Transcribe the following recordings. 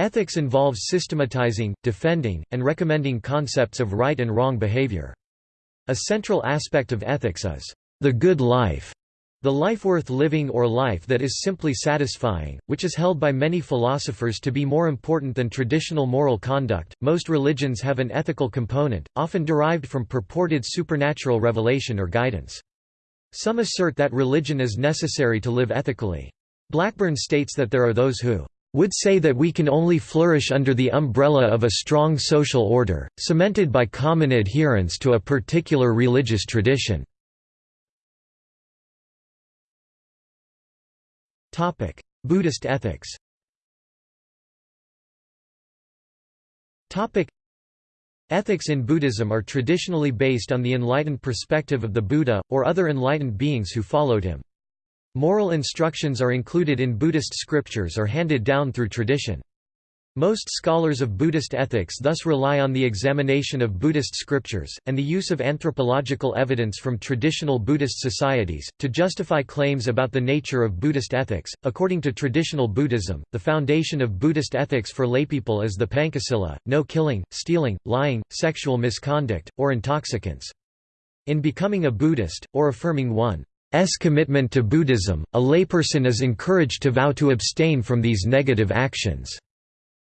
Ethics involves systematizing, defending, and recommending concepts of right and wrong behavior. A central aspect of ethics is the good life, the life worth living or life that is simply satisfying, which is held by many philosophers to be more important than traditional moral conduct. Most religions have an ethical component, often derived from purported supernatural revelation or guidance. Some assert that religion is necessary to live ethically. Blackburn states that there are those who would say that we can only flourish under the umbrella of a strong social order, cemented by common adherence to a particular religious tradition. Buddhist ethics Ethics in Buddhism are traditionally based on the enlightened perspective of the Buddha, or other enlightened beings who followed him. Moral instructions are included in Buddhist scriptures or handed down through tradition. Most scholars of Buddhist ethics thus rely on the examination of Buddhist scriptures, and the use of anthropological evidence from traditional Buddhist societies, to justify claims about the nature of Buddhist ethics. According to traditional Buddhism, the foundation of Buddhist ethics for laypeople is the Pancasila no killing, stealing, lying, sexual misconduct, or intoxicants. In becoming a Buddhist, or affirming one commitment to Buddhism, a layperson is encouraged to vow to abstain from these negative actions.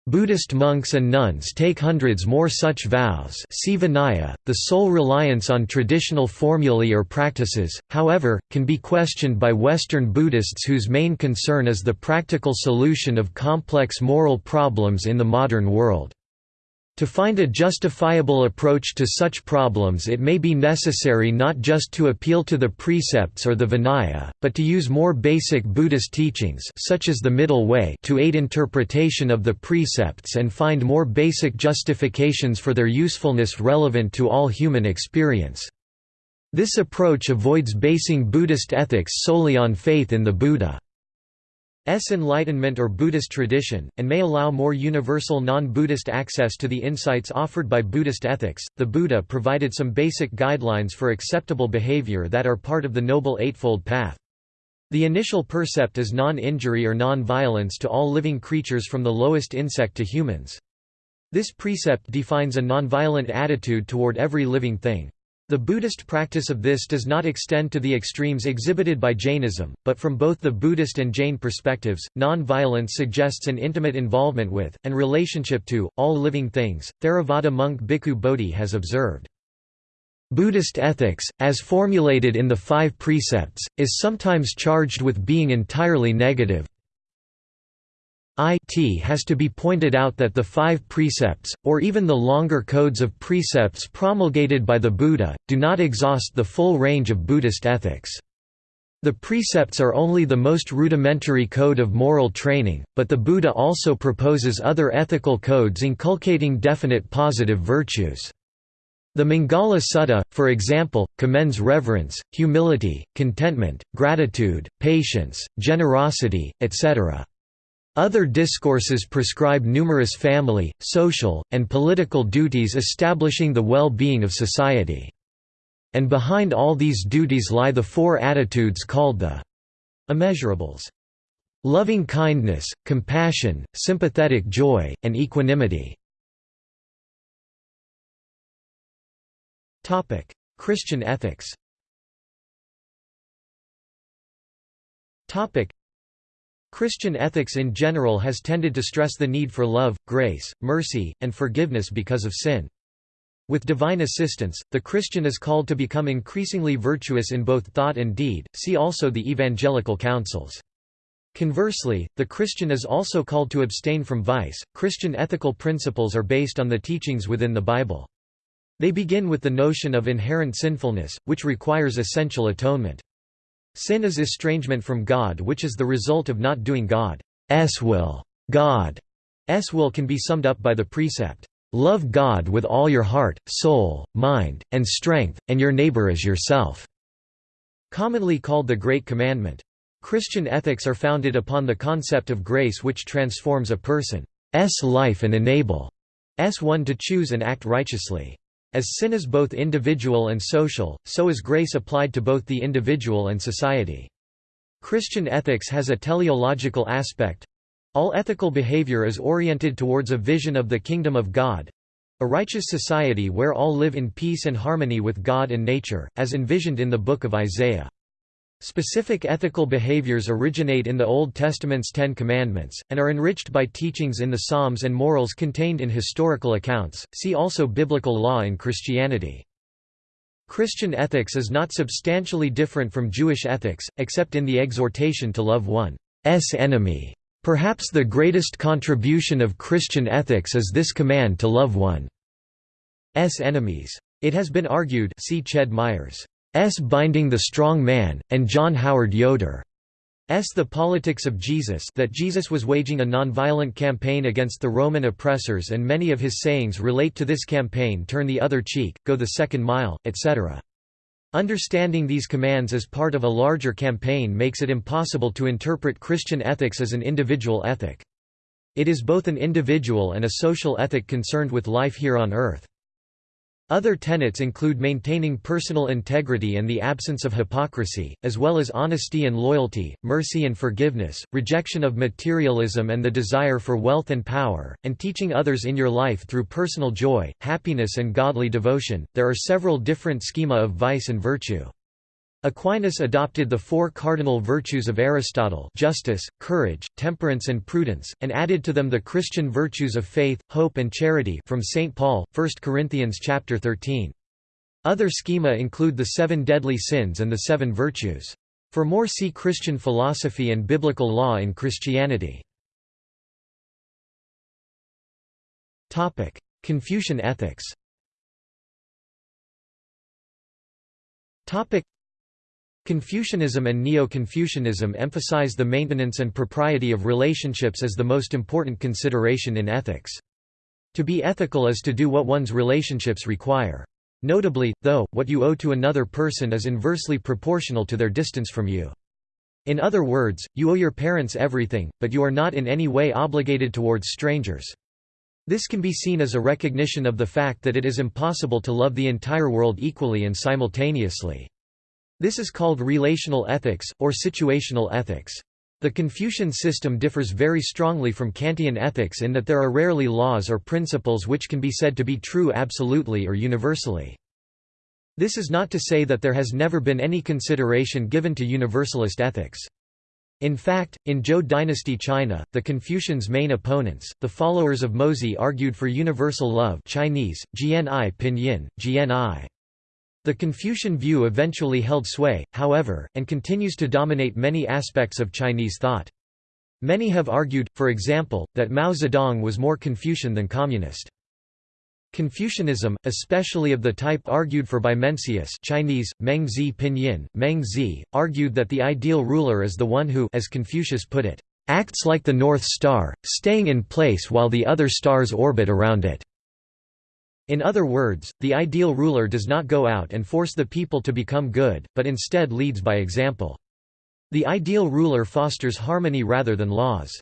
Buddhist monks and nuns take hundreds more such vows. .The sole reliance on traditional formulae or practices, however, can be questioned by Western Buddhists whose main concern is the practical solution of complex moral problems in the modern world. To find a justifiable approach to such problems it may be necessary not just to appeal to the precepts or the Vinaya, but to use more basic Buddhist teachings such as the Middle Way to aid interpretation of the precepts and find more basic justifications for their usefulness relevant to all human experience. This approach avoids basing Buddhist ethics solely on faith in the Buddha. S Enlightenment or Buddhist tradition, and may allow more universal non-Buddhist access to the insights offered by Buddhist ethics. The Buddha provided some basic guidelines for acceptable behavior that are part of the Noble Eightfold Path. The initial percept is non-injury or non-violence to all living creatures from the lowest insect to humans. This precept defines a non-violent attitude toward every living thing. The Buddhist practice of this does not extend to the extremes exhibited by Jainism, but from both the Buddhist and Jain perspectives, non-violence suggests an intimate involvement with, and relationship to, all living things. Theravada monk Bhikkhu Bodhi has observed. Buddhist ethics, as formulated in the five precepts, is sometimes charged with being entirely negative, it has to be pointed out that the five precepts, or even the longer codes of precepts promulgated by the Buddha, do not exhaust the full range of Buddhist ethics. The precepts are only the most rudimentary code of moral training, but the Buddha also proposes other ethical codes inculcating definite positive virtues. The Mangala Sutta, for example, commends reverence, humility, contentment, gratitude, patience, generosity, etc. Other discourses prescribe numerous family, social, and political duties establishing the well-being of society. And behind all these duties lie the four attitudes called the immeasurables. Loving kindness, compassion, sympathetic joy, and equanimity. Christian ethics Christian ethics in general has tended to stress the need for love, grace, mercy, and forgiveness because of sin. With divine assistance, the Christian is called to become increasingly virtuous in both thought and deed, see also the evangelical counsels. Conversely, the Christian is also called to abstain from vice. Christian ethical principles are based on the teachings within the Bible. They begin with the notion of inherent sinfulness, which requires essential atonement. Sin is estrangement from God which is the result of not doing God's will. God's will can be summed up by the precept, "'Love God with all your heart, soul, mind, and strength, and your neighbor as yourself' commonly called the Great Commandment. Christian ethics are founded upon the concept of grace which transforms a person's life and enable enables one to choose and act righteously. As sin is both individual and social, so is grace applied to both the individual and society. Christian ethics has a teleological aspect. All ethical behavior is oriented towards a vision of the kingdom of God, a righteous society where all live in peace and harmony with God and nature, as envisioned in the Book of Isaiah. Specific ethical behaviors originate in the Old Testament's Ten Commandments, and are enriched by teachings in the Psalms and morals contained in historical accounts. See also Biblical law in Christianity. Christian ethics is not substantially different from Jewish ethics, except in the exhortation to love one's enemy. Perhaps the greatest contribution of Christian ethics is this command to love one's enemies. It has been argued see Ched Myers' Binding the Strong Man, and John Howard Yoder. S. The Politics of Jesus that Jesus was waging a nonviolent campaign against the Roman oppressors and many of his sayings relate to this campaign turn the other cheek, go the second mile, etc. Understanding these commands as part of a larger campaign makes it impossible to interpret Christian ethics as an individual ethic. It is both an individual and a social ethic concerned with life here on earth. Other tenets include maintaining personal integrity and the absence of hypocrisy, as well as honesty and loyalty, mercy and forgiveness, rejection of materialism and the desire for wealth and power, and teaching others in your life through personal joy, happiness, and godly devotion. There are several different schema of vice and virtue. Aquinas adopted the four cardinal virtues of Aristotle justice, courage, temperance and prudence, and added to them the Christian virtues of faith, hope and charity from St. Paul, 1 Corinthians 13. Other schema include the seven deadly sins and the seven virtues. For more see Christian philosophy and biblical law in Christianity. Confucian ethics Confucianism and Neo-Confucianism emphasize the maintenance and propriety of relationships as the most important consideration in ethics. To be ethical is to do what one's relationships require. Notably, though, what you owe to another person is inversely proportional to their distance from you. In other words, you owe your parents everything, but you are not in any way obligated towards strangers. This can be seen as a recognition of the fact that it is impossible to love the entire world equally and simultaneously. This is called relational ethics, or situational ethics. The Confucian system differs very strongly from Kantian ethics in that there are rarely laws or principles which can be said to be true absolutely or universally. This is not to say that there has never been any consideration given to universalist ethics. In fact, in Zhou dynasty China, the Confucians' main opponents, the followers of Mozi argued for universal love Chinese, Jian Pinyin, Jian the Confucian view eventually held sway, however, and continues to dominate many aspects of Chinese thought. Many have argued, for example, that Mao Zedong was more Confucian than communist. Confucianism, especially of the type argued for by Mencius Chinese, Meng Zi Pinyin, Meng Zi, argued that the ideal ruler is the one who as Confucius put it, "...acts like the North Star, staying in place while the other stars orbit around it." In other words, the ideal ruler does not go out and force the people to become good, but instead leads by example. The ideal ruler fosters harmony rather than laws.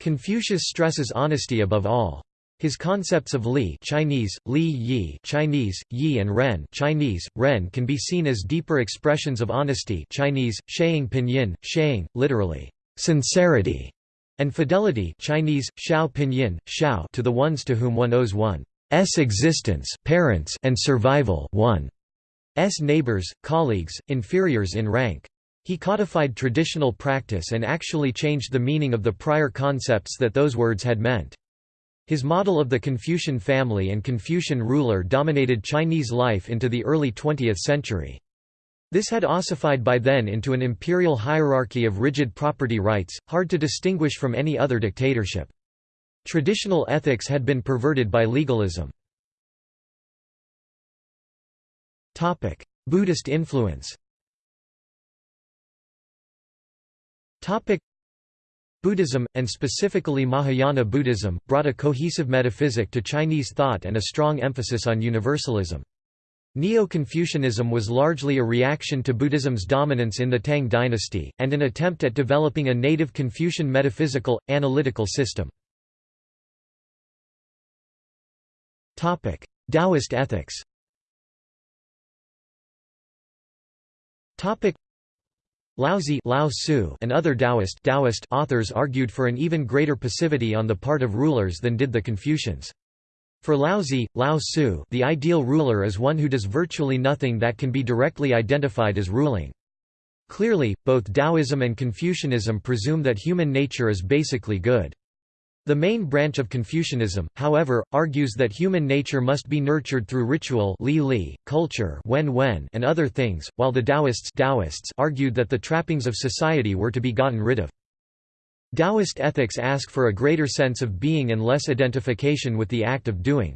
Confucius stresses honesty above all. His concepts of li Chinese, li yi Chinese, yi and ren Chinese, ren can be seen as deeper expressions of honesty Chinese, shaying pinyin, shaying, literally, sincerity, and fidelity Chinese, shao pinyin, shao to the ones to whom one owes one. S existence parents and survival one S neighbors, colleagues, inferiors in rank. He codified traditional practice and actually changed the meaning of the prior concepts that those words had meant. His model of the Confucian family and Confucian ruler dominated Chinese life into the early 20th century. This had ossified by then into an imperial hierarchy of rigid property rights, hard to distinguish from any other dictatorship. Traditional ethics had been perverted by legalism. Buddhist influence Buddhism, and specifically Mahayana Buddhism, brought a cohesive metaphysic to Chinese thought and a strong emphasis on universalism. Neo-Confucianism was largely a reaction to Buddhism's dominance in the Tang dynasty, and an attempt at developing a native Confucian metaphysical, analytical system. Taoist ethics Laozi Lao Tzu and other Taoist, Taoist authors argued for an even greater passivity on the part of rulers than did the Confucians. For Laozi, Lao Tzu, the ideal ruler is one who does virtually nothing that can be directly identified as ruling. Clearly, both Taoism and Confucianism presume that human nature is basically good. The main branch of Confucianism, however, argues that human nature must be nurtured through ritual li li, culture wen wen, and other things, while the Taoists, Taoists argued that the trappings of society were to be gotten rid of. Taoist ethics ask for a greater sense of being and less identification with the act of doing.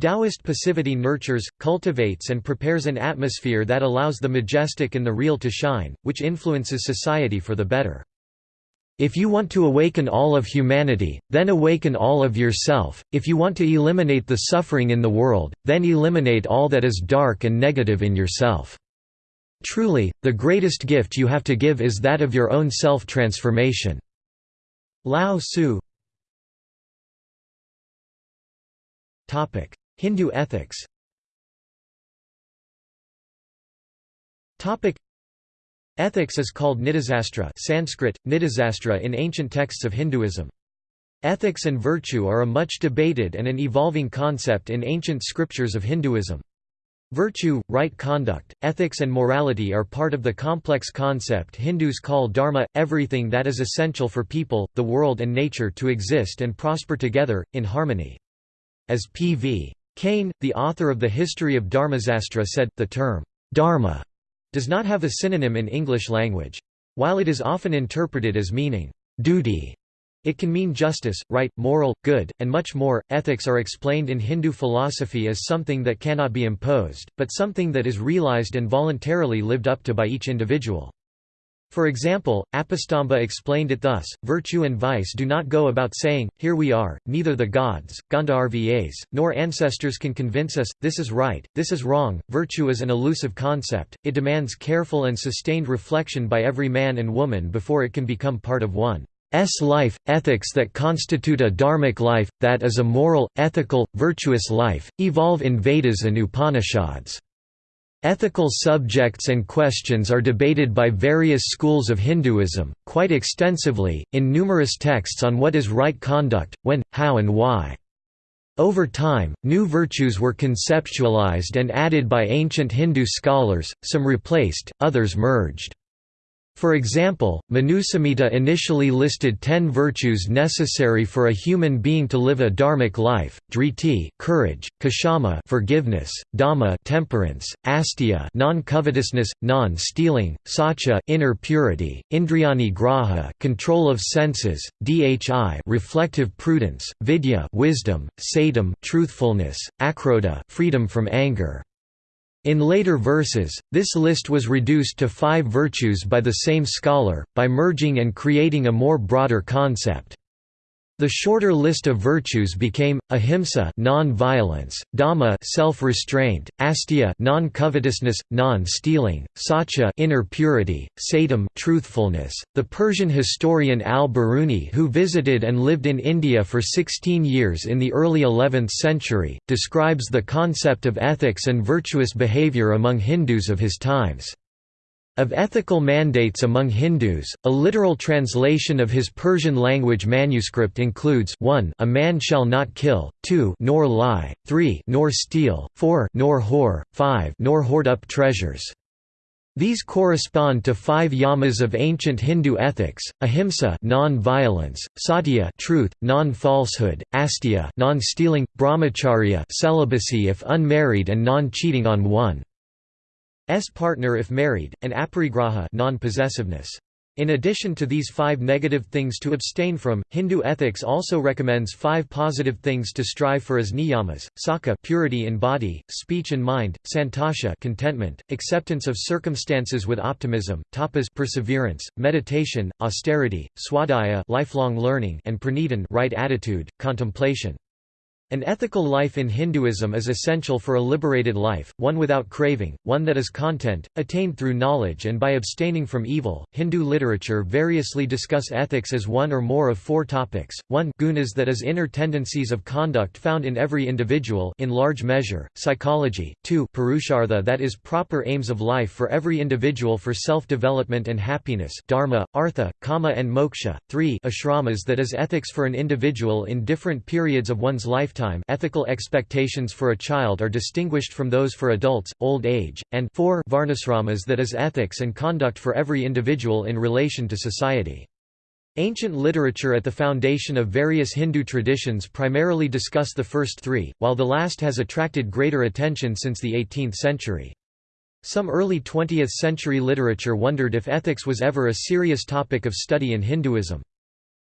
Taoist passivity nurtures, cultivates and prepares an atmosphere that allows the majestic and the real to shine, which influences society for the better. If you want to awaken all of humanity, then awaken all of yourself, if you want to eliminate the suffering in the world, then eliminate all that is dark and negative in yourself. Truly, the greatest gift you have to give is that of your own self-transformation. Lao Tzu Hindu ethics Ethics is called Nitisastra Sanskrit, Nitisastra in ancient texts of Hinduism. Ethics and virtue are a much debated and an evolving concept in ancient scriptures of Hinduism. Virtue, right conduct, ethics and morality are part of the complex concept Hindus call dharma, everything that is essential for people, the world and nature to exist and prosper together, in harmony. As P.V. Kane, the author of the History of Dharmasastra said, the term, dharma, does not have a synonym in English language. While it is often interpreted as meaning, duty, it can mean justice, right, moral, good, and much more. Ethics are explained in Hindu philosophy as something that cannot be imposed, but something that is realized and voluntarily lived up to by each individual. For example, Apastamba explained it thus, virtue and vice do not go about saying, here we are, neither the gods, Gandharvas, nor ancestors can convince us, this is right, this is wrong. Virtue is an elusive concept, it demands careful and sustained reflection by every man and woman before it can become part of one. S life, ethics that constitute a dharmic life, that is a moral, ethical, virtuous life, evolve in Vedas and Upanishads. Ethical subjects and questions are debated by various schools of Hinduism, quite extensively, in numerous texts on what is right conduct, when, how and why. Over time, new virtues were conceptualized and added by ancient Hindu scholars, some replaced, others merged. For example, Manusamhita initially listed ten virtues necessary for a human being to live a dharmic life: driti, courage; kshama, forgiveness; dhamma, temperance; asteya, non-covetousness, non-stealing; satya, inner purity; indriyani graha, control of senses; dhi, reflective prudence; vidya, wisdom; satyam, truthfulness; akrodha, freedom from anger. In later verses, this list was reduced to five virtues by the same scholar, by merging and creating a more broader concept. The shorter list of virtues became ahimsa non-violence, dhamma self-restraint, asteya non-covetousness, non-stealing, satya inner purity, satyam truthfulness. The Persian historian al-Biruni who visited and lived in India for 16 years in the early 11th century, describes the concept of ethics and virtuous behavior among Hindus of his times. Of ethical mandates among Hindus, a literal translation of his Persian language manuscript includes 1 a man shall not kill, 2 nor lie, 3 nor steal, 4 nor whore, 5 nor hoard up treasures. These correspond to five yamas of ancient Hindu ethics: ahimsa, non-violence; satya, truth, non-falsehood; asteya, non-stealing; brahmacharya, celibacy if unmarried and non-cheating on one. S partner if married, and aparigraha non-possessiveness. In addition to these five negative things to abstain from, Hindu ethics also recommends five positive things to strive for as niyamas: sakha purity in body, speech and mind; santosha contentment, acceptance of circumstances with optimism; tapas perseverance, meditation, austerity; swadhyaya lifelong learning; and pranidhan right attitude, contemplation. An ethical life in Hinduism is essential for a liberated life, one without craving, one that is content, attained through knowledge and by abstaining from evil. Hindu literature variously discuss ethics as one or more of four topics. 1 gunas that is inner tendencies of conduct found in every individual in large measure, psychology. 2 purushartha that is proper aims of life for every individual for self-development and happiness, dharma, artha, kama and moksha. 3 ashramas that is ethics for an individual in different periods of one's lifetime lifetime ethical expectations for a child are distinguished from those for adults, old age, and 4 varnasramas that is ethics and conduct for every individual in relation to society. Ancient literature at the foundation of various Hindu traditions primarily discuss the first three, while the last has attracted greater attention since the 18th century. Some early 20th century literature wondered if ethics was ever a serious topic of study in Hinduism.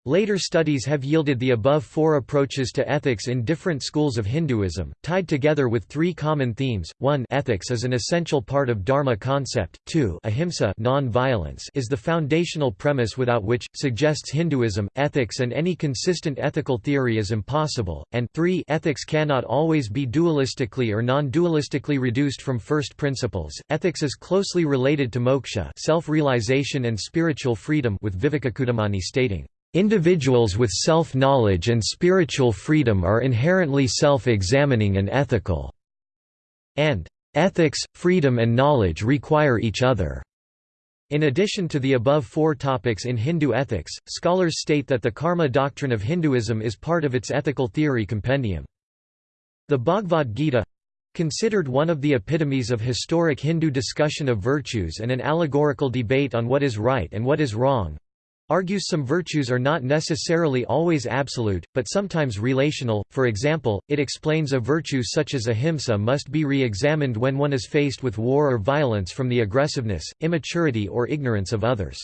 Later studies have yielded the above four approaches to ethics in different schools of Hinduism, tied together with three common themes, 1 ethics is an essential part of Dharma concept, 2 ahimsa non-violence is the foundational premise without which, suggests Hinduism, ethics and any consistent ethical theory is impossible, and 3 ethics cannot always be dualistically or non-dualistically reduced from first principles. Ethics is closely related to moksha self-realization and spiritual freedom with Vivekachudamani stating, Individuals with self-knowledge and spiritual freedom are inherently self-examining and ethical. And ethics, freedom and knowledge require each other. In addition to the above four topics in Hindu ethics, scholars state that the karma doctrine of Hinduism is part of its ethical theory compendium. The Bhagavad Gita considered one of the epitomes of historic Hindu discussion of virtues and an allegorical debate on what is right and what is wrong, argues some virtues are not necessarily always absolute, but sometimes relational, for example, it explains a virtue such as ahimsa must be re-examined when one is faced with war or violence from the aggressiveness, immaturity or ignorance of others.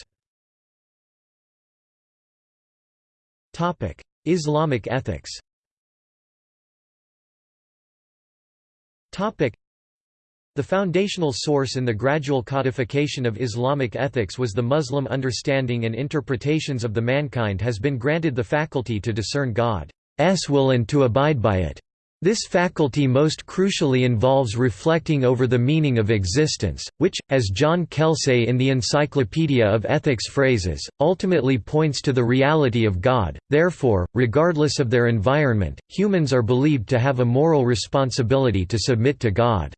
Islamic ethics the foundational source in the gradual codification of Islamic ethics was the Muslim understanding and interpretations of the mankind has been granted the faculty to discern God's will and to abide by it. This faculty most crucially involves reflecting over the meaning of existence, which, as John Kelsay in the Encyclopedia of Ethics phrases, ultimately points to the reality of God. Therefore, regardless of their environment, humans are believed to have a moral responsibility to submit to God.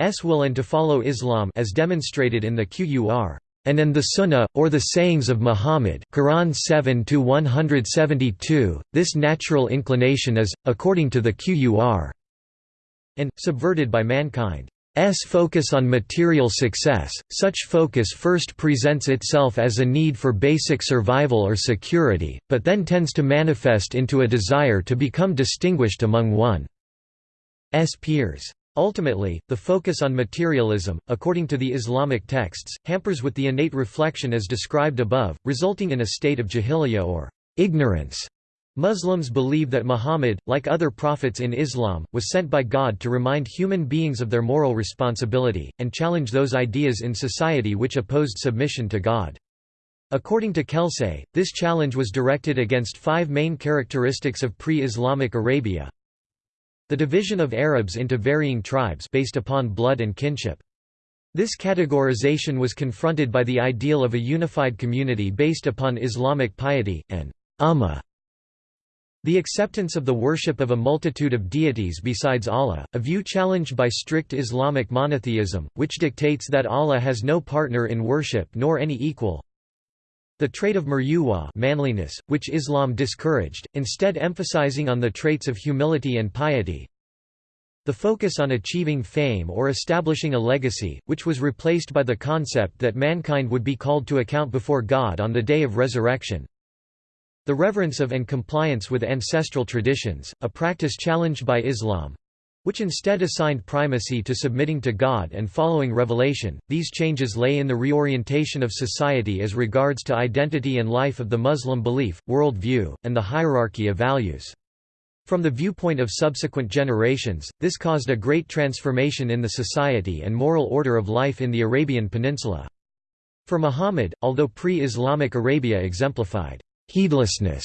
S will and to follow Islam as demonstrated in the Qur'an and in the Sunnah, or the sayings of Muhammad Quran 7 this natural inclination is, according to the Qur'an and, subverted by mankind's focus on material success, such focus first presents itself as a need for basic survival or security, but then tends to manifest into a desire to become distinguished among one's peers. Ultimately, the focus on materialism, according to the Islamic texts, hampers with the innate reflection as described above, resulting in a state of jahiliyyah or ignorance. Muslims believe that Muhammad, like other prophets in Islam, was sent by God to remind human beings of their moral responsibility, and challenge those ideas in society which opposed submission to God. According to Kelsay, this challenge was directed against five main characteristics of pre-Islamic Arabia, the division of Arabs into varying tribes based upon blood and kinship. This categorization was confronted by the ideal of a unified community based upon Islamic piety, and ummah. The acceptance of the worship of a multitude of deities besides Allah, a view challenged by strict Islamic monotheism, which dictates that Allah has no partner in worship nor any equal, the trait of muruwa manliness, which Islam discouraged, instead emphasizing on the traits of humility and piety. The focus on achieving fame or establishing a legacy, which was replaced by the concept that mankind would be called to account before God on the day of resurrection. The reverence of and compliance with ancestral traditions, a practice challenged by Islam, which instead assigned primacy to submitting to God and following revelation. These changes lay in the reorientation of society as regards to identity and life of the Muslim belief, world view, and the hierarchy of values. From the viewpoint of subsequent generations, this caused a great transformation in the society and moral order of life in the Arabian Peninsula. For Muhammad, although pre-Islamic Arabia exemplified heedlessness,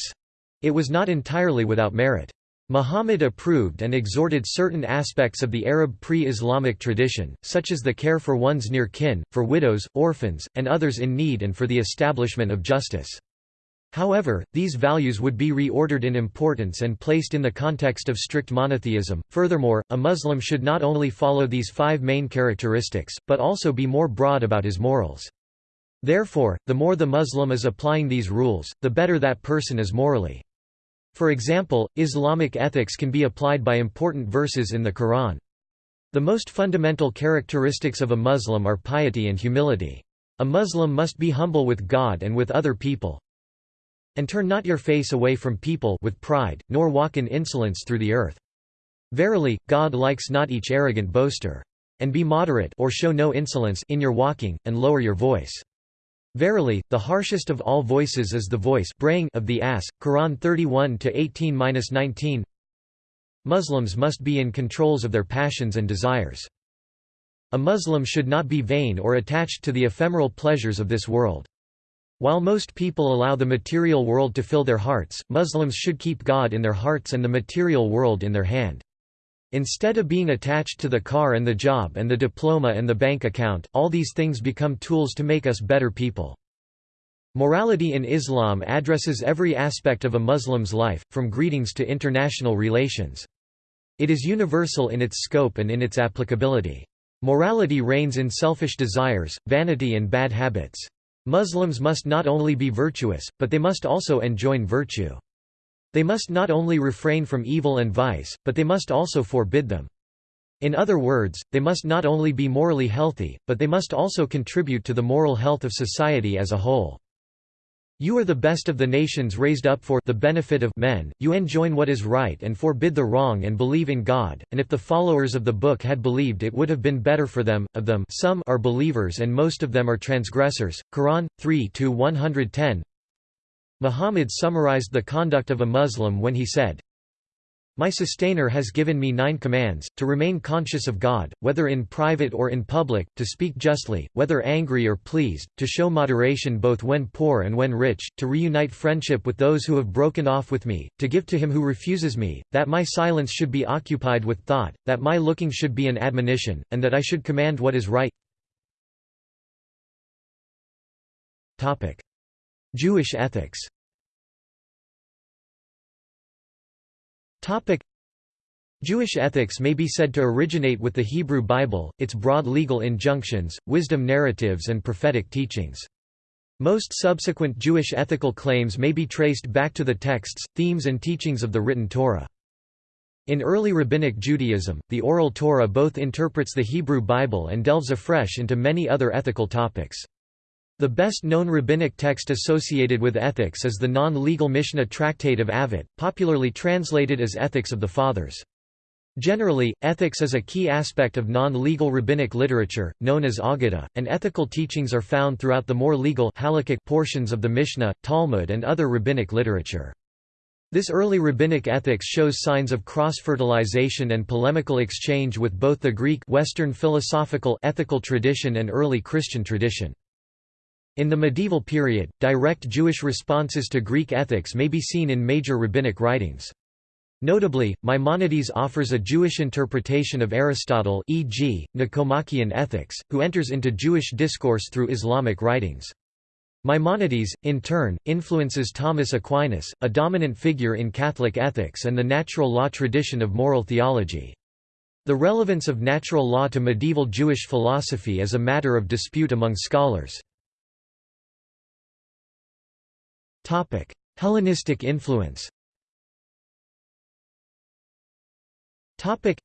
it was not entirely without merit. Muhammad approved and exhorted certain aspects of the Arab pre-Islamic tradition, such as the care for one's near kin, for widows, orphans, and others in need and for the establishment of justice. However, these values would be reordered in importance and placed in the context of strict monotheism. Furthermore, a Muslim should not only follow these five main characteristics, but also be more broad about his morals. Therefore, the more the Muslim is applying these rules, the better that person is morally. For example, Islamic ethics can be applied by important verses in the Quran. The most fundamental characteristics of a Muslim are piety and humility. A Muslim must be humble with God and with other people, and turn not your face away from people with pride, nor walk in insolence through the earth. Verily, God likes not each arrogant boaster. And be moderate or show no insolence in your walking, and lower your voice. Verily, the harshest of all voices is the voice braying of the ass. Quran 31-18-19 Muslims must be in controls of their passions and desires. A Muslim should not be vain or attached to the ephemeral pleasures of this world. While most people allow the material world to fill their hearts, Muslims should keep God in their hearts and the material world in their hand. Instead of being attached to the car and the job and the diploma and the bank account, all these things become tools to make us better people. Morality in Islam addresses every aspect of a Muslim's life, from greetings to international relations. It is universal in its scope and in its applicability. Morality reigns in selfish desires, vanity and bad habits. Muslims must not only be virtuous, but they must also enjoin virtue. They must not only refrain from evil and vice, but they must also forbid them. In other words, they must not only be morally healthy, but they must also contribute to the moral health of society as a whole. You are the best of the nations raised up for the benefit of men, you enjoin what is right and forbid the wrong and believe in God, and if the followers of the book had believed it would have been better for them, of them some are believers and most of them are transgressors. Quran, 3-110 Muhammad summarized the conduct of a Muslim when he said, my sustainer has given me nine commands, to remain conscious of God, whether in private or in public, to speak justly, whether angry or pleased, to show moderation both when poor and when rich, to reunite friendship with those who have broken off with me, to give to him who refuses me, that my silence should be occupied with thought, that my looking should be an admonition, and that I should command what is right. Jewish ethics Jewish ethics may be said to originate with the Hebrew Bible, its broad legal injunctions, wisdom narratives and prophetic teachings. Most subsequent Jewish ethical claims may be traced back to the texts, themes and teachings of the written Torah. In early Rabbinic Judaism, the Oral Torah both interprets the Hebrew Bible and delves afresh into many other ethical topics. The best-known rabbinic text associated with ethics is the non-legal Mishnah Tractate of Avot, popularly translated as Ethics of the Fathers. Generally, ethics is a key aspect of non-legal rabbinic literature, known as Aggadah, and ethical teachings are found throughout the more legal halakhic portions of the Mishnah, Talmud and other rabbinic literature. This early rabbinic ethics shows signs of cross-fertilization and polemical exchange with both the Greek Western philosophical ethical tradition and early Christian tradition. In the medieval period, direct Jewish responses to Greek ethics may be seen in major rabbinic writings. Notably, Maimonides offers a Jewish interpretation of Aristotle e.g., Nicomachean Ethics, who enters into Jewish discourse through Islamic writings. Maimonides, in turn, influences Thomas Aquinas, a dominant figure in Catholic ethics and the natural law tradition of moral theology. The relevance of natural law to medieval Jewish philosophy is a matter of dispute among scholars. Topic: Hellenistic influence. Topic: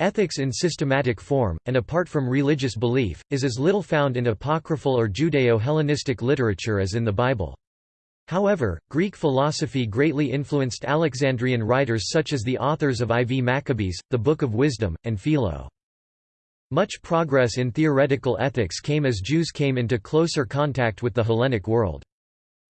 Ethics in systematic form, and apart from religious belief, is as little found in apocryphal or Judeo-Hellenistic literature as in the Bible. However, Greek philosophy greatly influenced Alexandrian writers such as the authors of IV Maccabees, the Book of Wisdom, and Philo. Much progress in theoretical ethics came as Jews came into closer contact with the Hellenic world.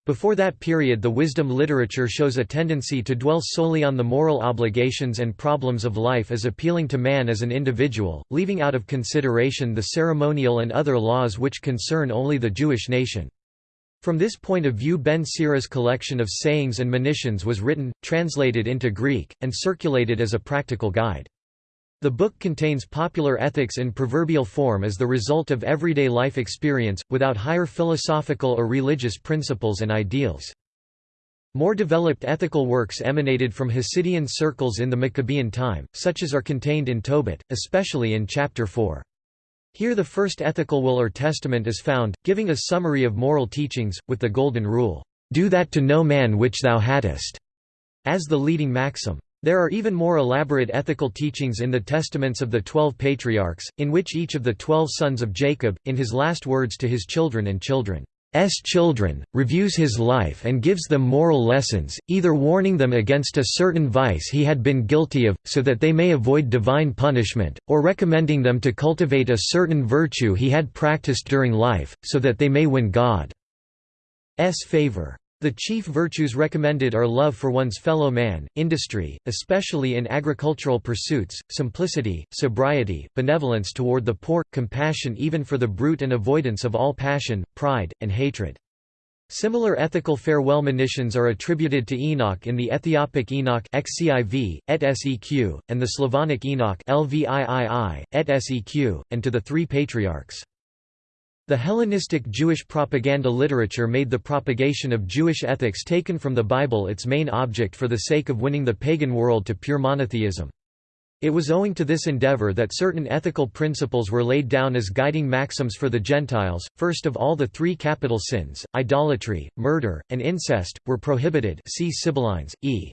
Before that period the wisdom literature shows a tendency to dwell solely on the moral obligations and problems of life as appealing to man as an individual, leaving out of consideration the ceremonial and other laws which concern only the Jewish nation. From this point of view Ben Sira's collection of sayings and monitions was written, translated into Greek, and circulated as a practical guide. The book contains popular ethics in proverbial form as the result of everyday life experience, without higher philosophical or religious principles and ideals. More developed ethical works emanated from Hasidian circles in the Maccabean time, such as are contained in Tobit, especially in Chapter 4. Here the first ethical will or testament is found, giving a summary of moral teachings, with the Golden Rule, "'Do that to no man which thou hadst' as the leading maxim. There are even more elaborate ethical teachings in the testaments of the Twelve Patriarchs, in which each of the twelve sons of Jacob, in his last words to his children and children, S children, reviews his life and gives them moral lessons, either warning them against a certain vice he had been guilty of, so that they may avoid divine punishment, or recommending them to cultivate a certain virtue he had practiced during life, so that they may win God's favor. The chief virtues recommended are love for one's fellow man, industry, especially in agricultural pursuits, simplicity, sobriety, benevolence toward the poor, compassion even for the brute and avoidance of all passion, pride, and hatred. Similar ethical farewell monitions are attributed to Enoch in the Ethiopic Enoch XCIV, et seq, and the Slavonic Enoch LVIII, et seq, and to the three patriarchs. The Hellenistic Jewish propaganda literature made the propagation of Jewish ethics taken from the Bible its main object for the sake of winning the pagan world to pure monotheism. It was owing to this endeavor that certain ethical principles were laid down as guiding maxims for the Gentiles. First of all, the three capital sins, idolatry, murder, and incest, were prohibited. See Sibyllines, e.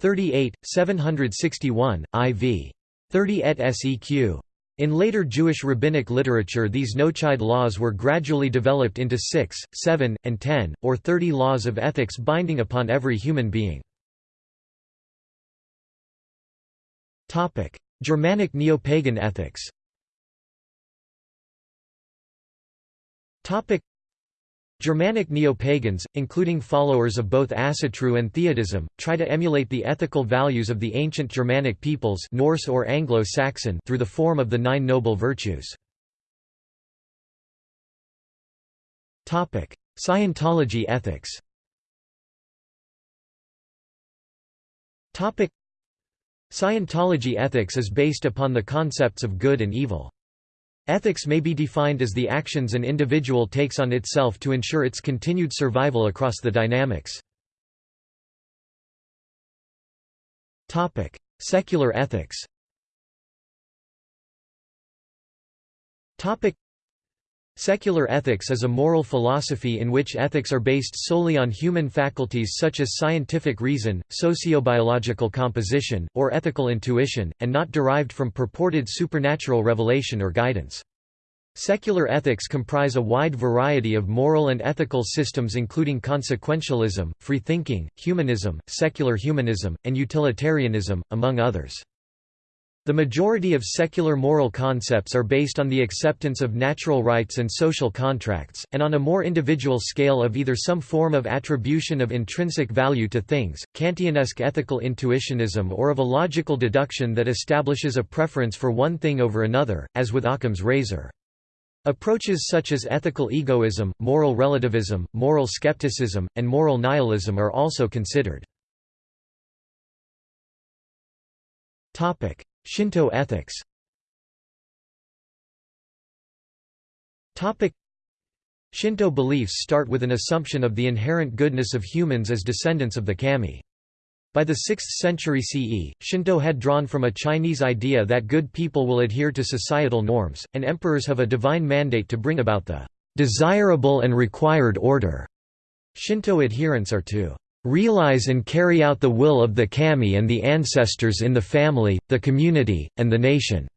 38, 761, IV. 30 et seq. In later Jewish rabbinic literature these noachide laws were gradually developed into six, seven, and ten, or thirty laws of ethics binding upon every human being. Germanic neo-pagan ethics Germanic neo-pagans, including followers of both Asatru and Theodism, try to emulate the ethical values of the ancient Germanic peoples Norse or Anglo-Saxon through the form of the Nine Noble Virtues. Scientology ethics Scientology ethics is based upon the concepts of good and evil. Ethics may be defined as the actions an individual takes on itself to ensure its continued survival across the dynamics. Secular ethics Secular ethics is a moral philosophy in which ethics are based solely on human faculties such as scientific reason, sociobiological composition, or ethical intuition, and not derived from purported supernatural revelation or guidance. Secular ethics comprise a wide variety of moral and ethical systems including consequentialism, free thinking, humanism, secular humanism, and utilitarianism, among others. The majority of secular moral concepts are based on the acceptance of natural rights and social contracts, and on a more individual scale of either some form of attribution of intrinsic value to things, Kantianesque ethical intuitionism or of a logical deduction that establishes a preference for one thing over another, as with Occam's razor. Approaches such as ethical egoism, moral relativism, moral skepticism, and moral nihilism are also considered. Shinto ethics Shinto beliefs start with an assumption of the inherent goodness of humans as descendants of the kami. By the 6th century CE, Shinto had drawn from a Chinese idea that good people will adhere to societal norms, and emperors have a divine mandate to bring about the desirable and required order. Shinto adherents are to realize and carry out the will of the kami and the ancestors in the family, the community, and the nation.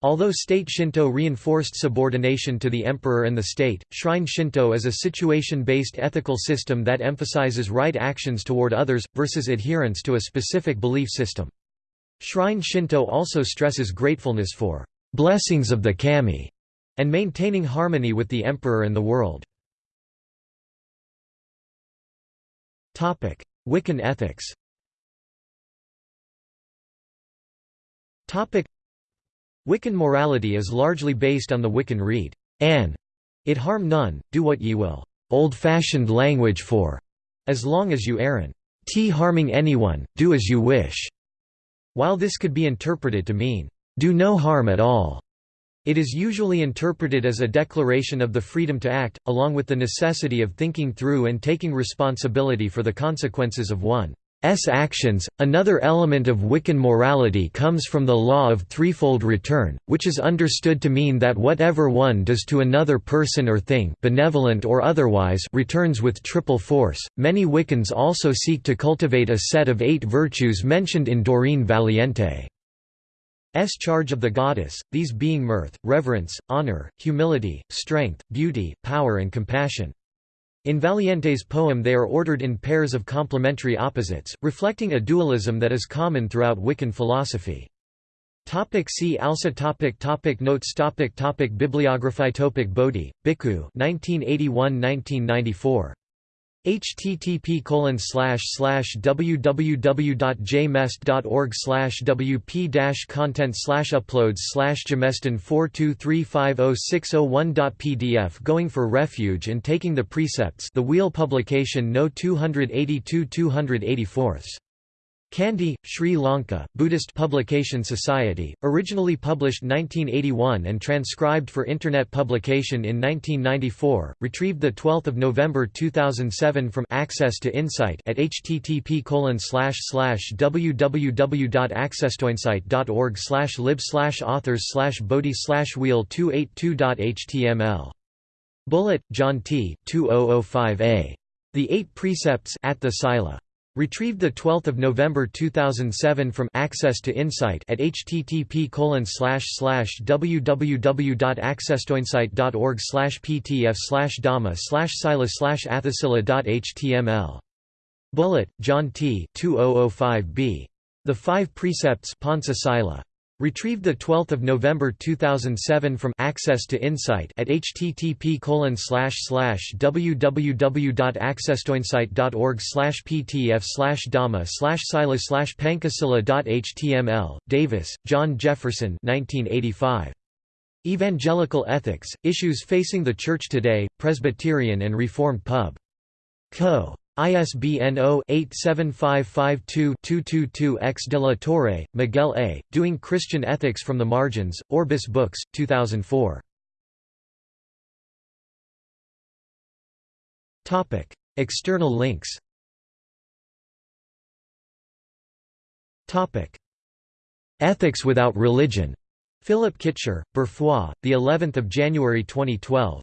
Although state Shinto reinforced subordination to the emperor and the state, shrine Shinto is a situation-based ethical system that emphasizes right actions toward others, versus adherence to a specific belief system. Shrine Shinto also stresses gratefulness for blessings of the kami and maintaining harmony with the emperor and the world. Wiccan ethics. Wiccan morality is largely based on the Wiccan Rede, An, it harm none, do what ye will. old-fashioned language for as long as you aren't harming anyone, do as you wish. While this could be interpreted to mean, do no harm at all, it is usually interpreted as a declaration of the freedom to act, along with the necessity of thinking through and taking responsibility for the consequences of one's actions. Another element of Wiccan morality comes from the law of threefold return, which is understood to mean that whatever one does to another person or thing, benevolent or otherwise, returns with triple force. Many Wiccans also seek to cultivate a set of eight virtues mentioned in Doreen Valiente. S charge of the goddess, these being mirth, reverence, honor, humility, strength, beauty, power and compassion. In Valiente's poem they are ordered in pairs of complementary opposites, reflecting a dualism that is common throughout Wiccan philosophy. Topic see also topic topic Notes topic topic Bibliography topic Bodhi, Bhikkhu 1981–1994 http www.jmest.org wp content uploads jameston 4235060one.pdf Going for Refuge and Taking the Precepts. The Wheel Publication No 282 284 Kandy, Sri Lanka, Buddhist Publication Society, originally published 1981 and transcribed for Internet publication in 1994, retrieved 12 November 2007 from Access to Insight at http www.accesstoinsight.org lib authors bodhi wheel 282.html. Bullitt, John T. 2005a. The Eight Precepts Attha Sila. Retrieved 12 November 2007 from Access to Insight at http www.accesstoinsight.org ptf dhamma sila athasila.html. Bullitt, John T. 2005b. The Five Precepts Panca Sila. Retrieved 12 November 2007 from Access to Insight at http www.accesstoinsight.org ptf dhamma sila pankasila.html. Davis, John Jefferson 1985. Evangelical Ethics, Issues Facing the Church Today, Presbyterian and Reformed Pub. Co. ISBN 0-87552-222-X de la Torre, Miguel A., Doing Christian Ethics from the Margins, Orbis Books, 2004. External links Ethics Without Religion. Philip Kitcher, Berfrois, the 11th of January 2012.